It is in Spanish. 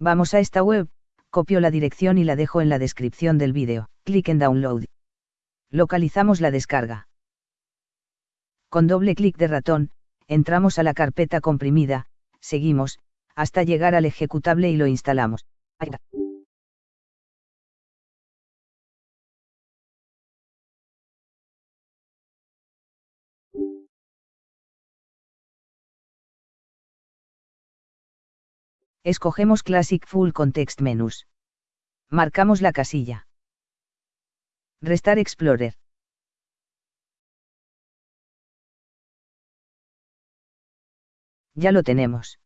Vamos a esta web, copio la dirección y la dejo en la descripción del vídeo. Clic en Download. Localizamos la descarga. Con doble clic de ratón, entramos a la carpeta comprimida, seguimos, hasta llegar al ejecutable y lo instalamos. Escogemos Classic Full Context Menus. Marcamos la casilla. Restar Explorer. Ya lo tenemos.